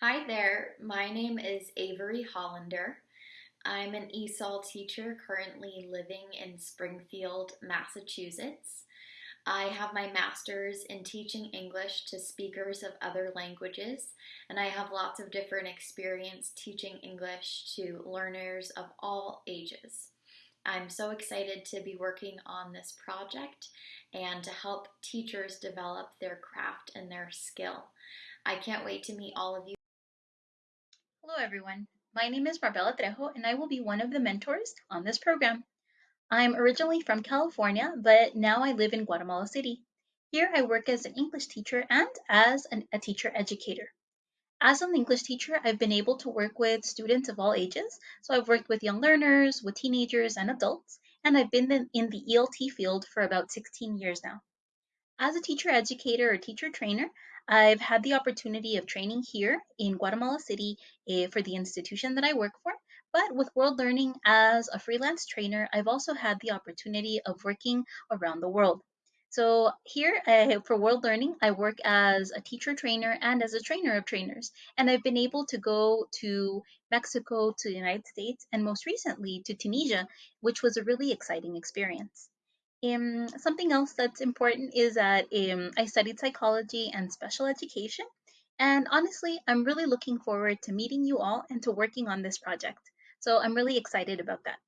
Hi there, my name is Avery Hollander. I'm an ESOL teacher currently living in Springfield, Massachusetts. I have my master's in teaching English to speakers of other languages, and I have lots of different experience teaching English to learners of all ages. I'm so excited to be working on this project and to help teachers develop their craft and their skill. I can't wait to meet all of you. Hello everyone, my name is Marbella Trejo and I will be one of the mentors on this program. I'm originally from California, but now I live in Guatemala City. Here I work as an English teacher and as an, a teacher educator. As an English teacher, I've been able to work with students of all ages. So I've worked with young learners, with teenagers and adults, and I've been in the ELT field for about 16 years now. As a teacher educator or teacher trainer, I've had the opportunity of training here in Guatemala City uh, for the institution that I work for. But with World Learning as a freelance trainer, I've also had the opportunity of working around the world. So here uh, for World Learning, I work as a teacher trainer and as a trainer of trainers. And I've been able to go to Mexico, to the United States, and most recently to Tunisia, which was a really exciting experience. Um, something else that's important is that um, I studied psychology and special education. And honestly, I'm really looking forward to meeting you all and to working on this project. So I'm really excited about that.